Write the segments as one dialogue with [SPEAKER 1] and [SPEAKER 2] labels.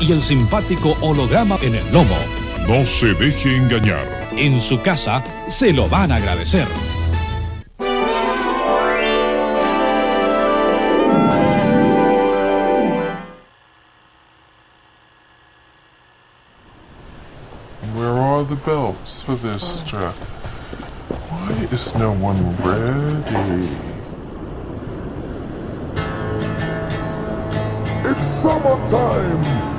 [SPEAKER 1] y el simpático holograma en el lomo.
[SPEAKER 2] No se deje engañar.
[SPEAKER 1] En su casa se lo van a agradecer.
[SPEAKER 3] Where are the belts for this strap? Why is no one ready?
[SPEAKER 4] It's summertime.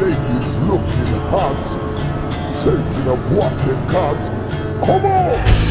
[SPEAKER 4] Ladies looking hot. Shaking up what they got. Come on!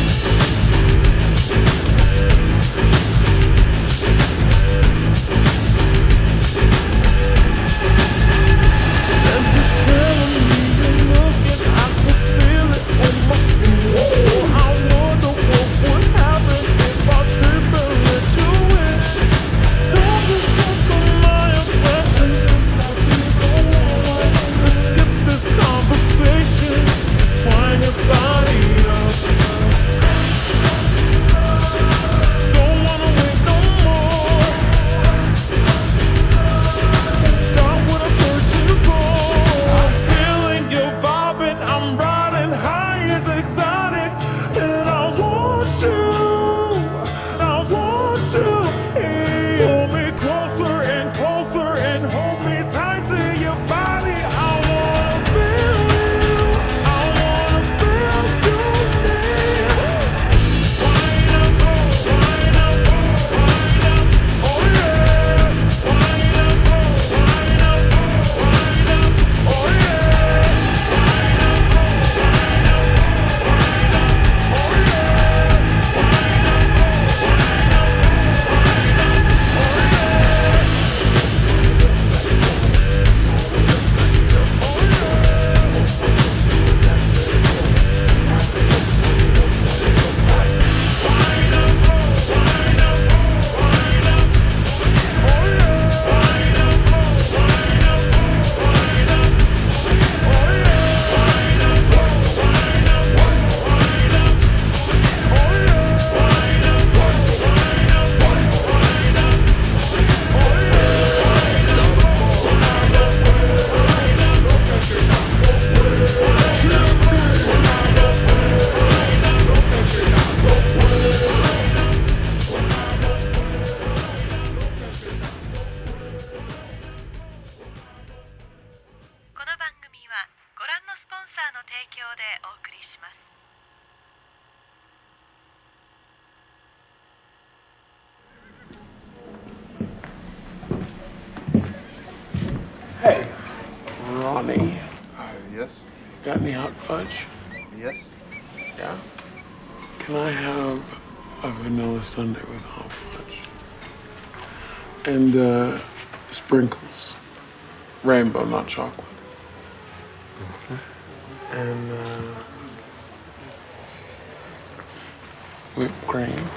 [SPEAKER 3] Got any hot fudge?
[SPEAKER 5] Yes?
[SPEAKER 3] Yeah. Can I have a vanilla sundae with hot fudge? And uh, sprinkles. Rainbow, not chocolate. And uh, whipped cream.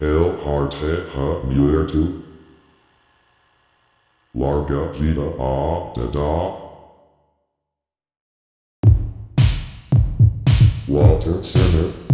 [SPEAKER 6] El Harteja Muerto. Larga Vida A Da Da. Walter Center.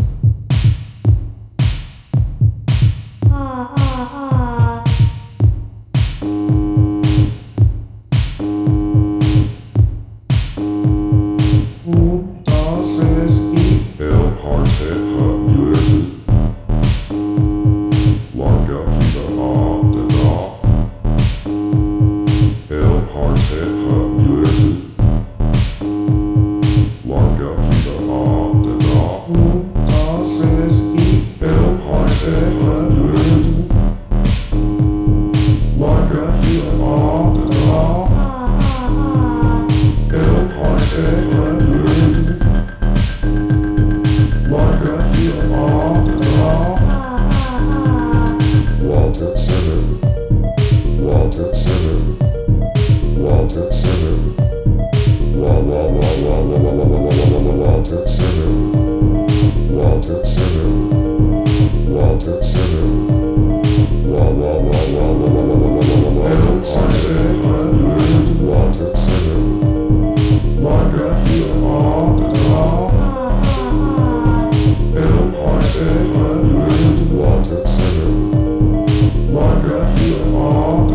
[SPEAKER 6] you all.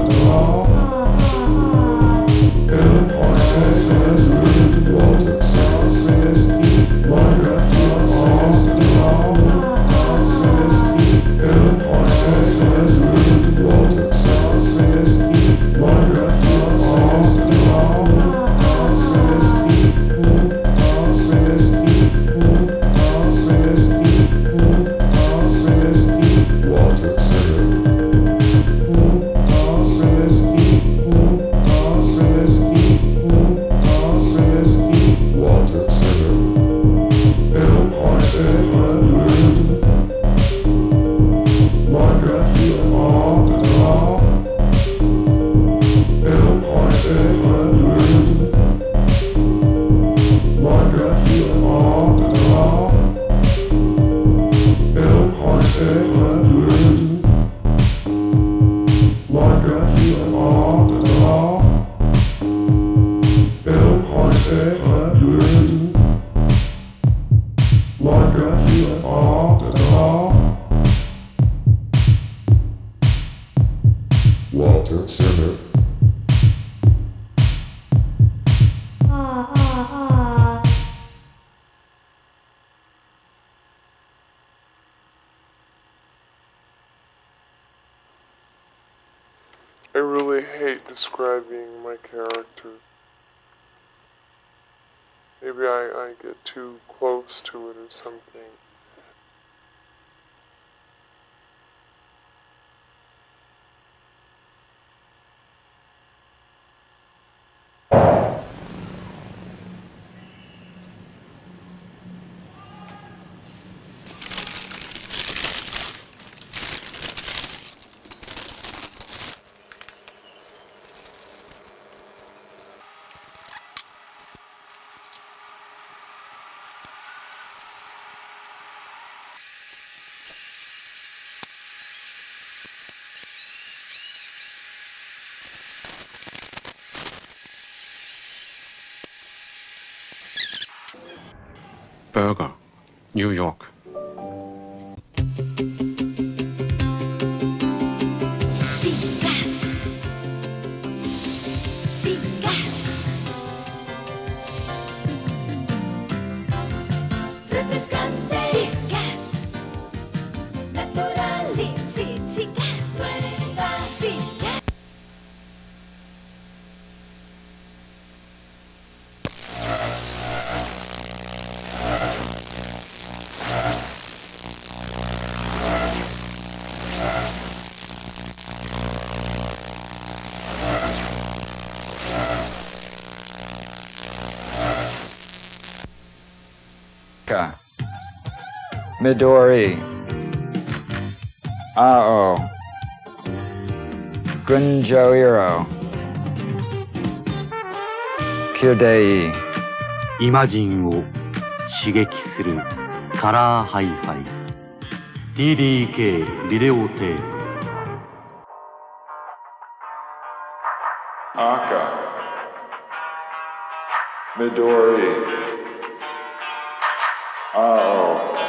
[SPEAKER 3] I really hate describing my character. Maybe I, I get too close to it or something.
[SPEAKER 7] New York.
[SPEAKER 8] Midori. Ao. Gunjoiro. Kyudei.
[SPEAKER 9] イマジンを刺激するカラーハイハイ TDK ビデオテープー。
[SPEAKER 10] あお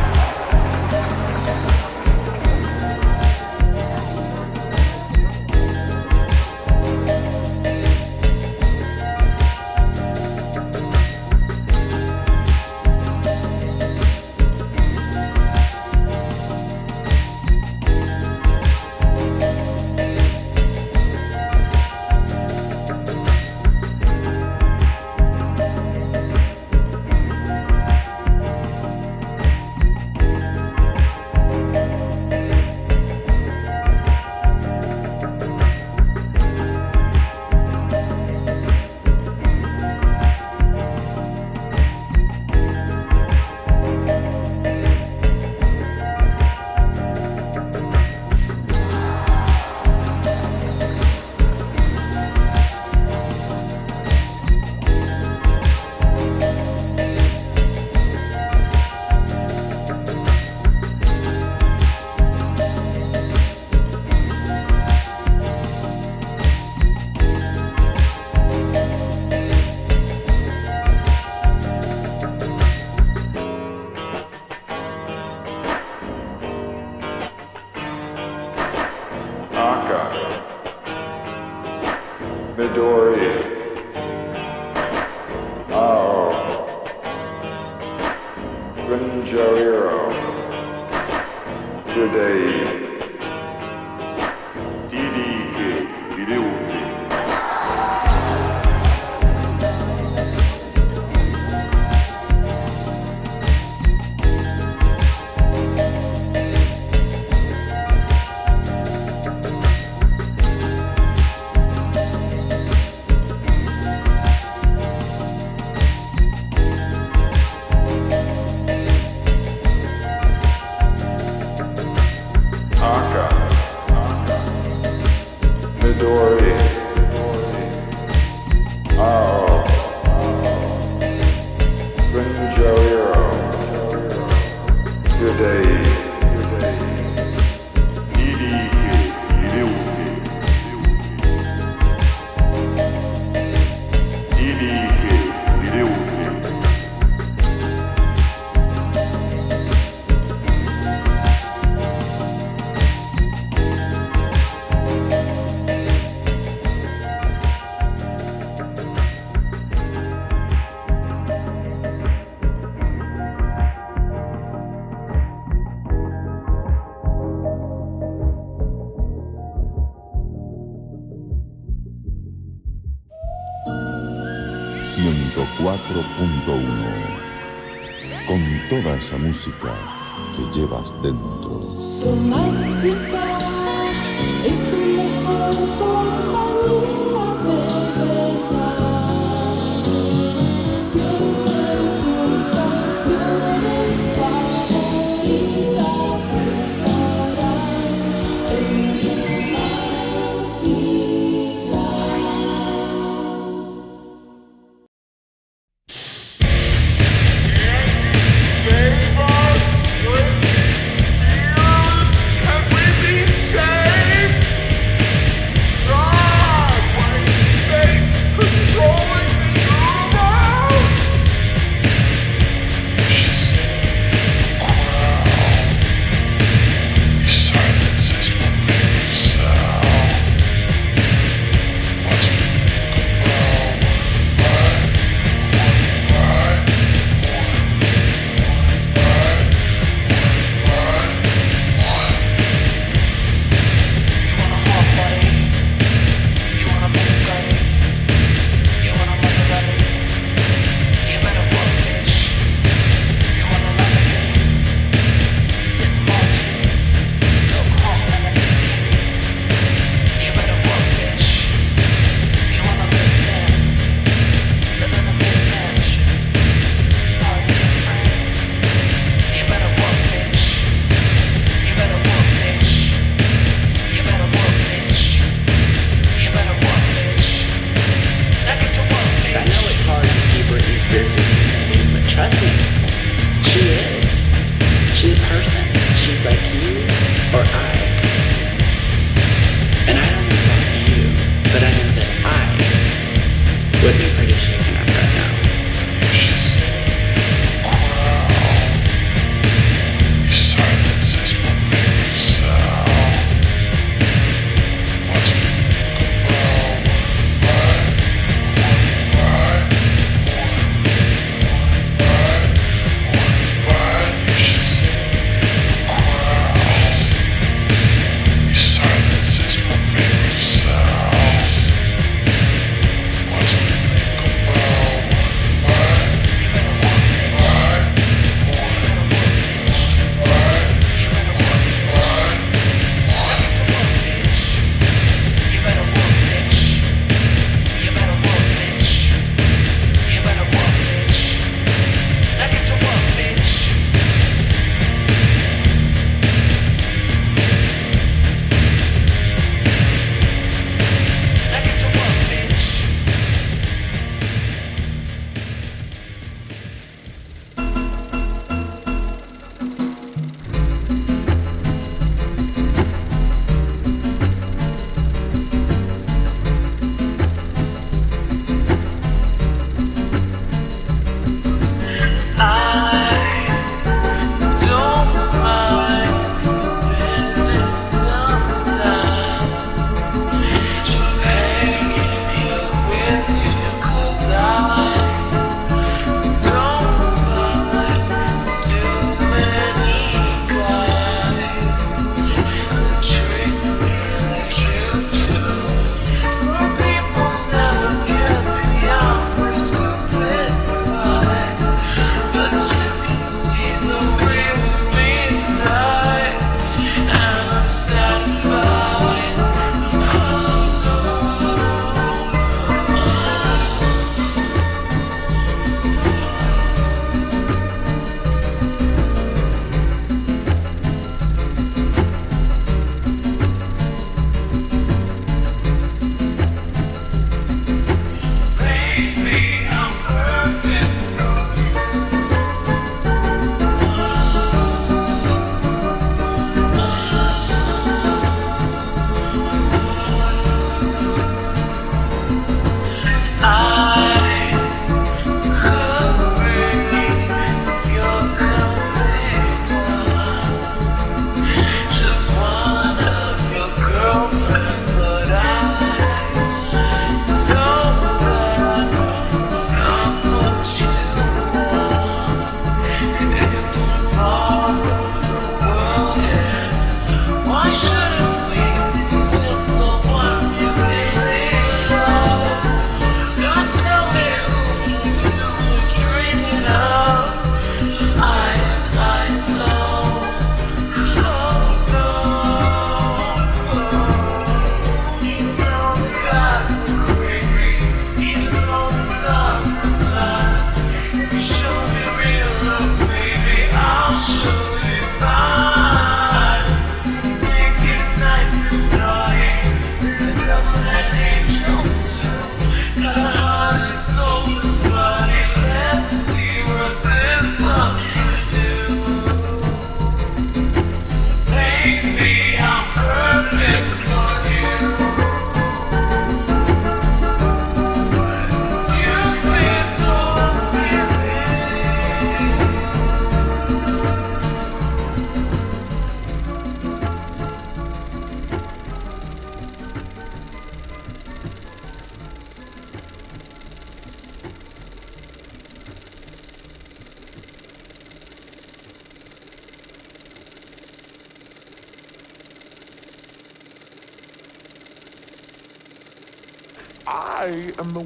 [SPEAKER 10] que llevas dentro.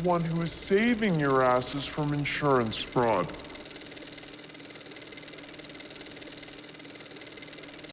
[SPEAKER 4] One who is saving your asses from insurance fraud.